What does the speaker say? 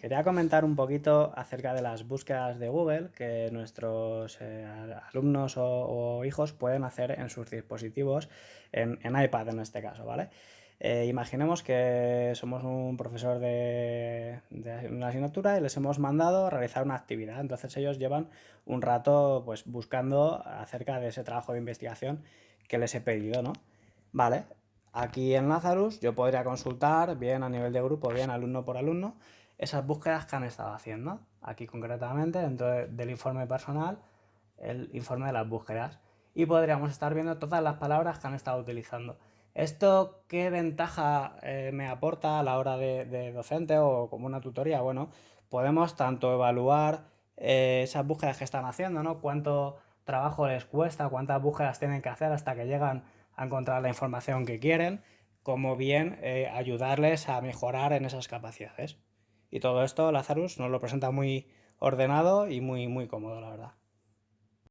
quería comentar un poquito acerca de las búsquedas de Google que nuestros eh, alumnos o, hijos pueden hacer en sus dispositivos, en, iPad en este caso, ¿vale? Eh, imaginemos que somos un profesor de, una asignatura y les hemos mandado realizar una actividad. Entonces ellos llevan un rato pues, buscando acerca de ese trabajo de investigación que les he pedido, ¿no? Vale, aquí en Lazarus yo podría consultar, bien a nivel de grupo, bien alumno por alumno, esas búsquedas que han estado haciendo. Aquí concretamente, dentro del informe personal, el informe de las búsquedas. Y podríamos estar viendo todas las palabras que han estado utilizando. ¿Esto qué ventaja eh, me aporta a la hora de, docente o como una tutoría? Bueno, podemos tanto evaluar eh, esas búsquedas que están haciendo, ¿no? Cuánto trabajo les cuesta, cuántas búsquedas tienen que hacer hasta que llegan a encontrar la información que quieren, como bien eh, ayudarles a mejorar en esas capacidades. Y todo esto Lazarus nos lo presenta muy ordenado y muy, muy cómodo, la verdad.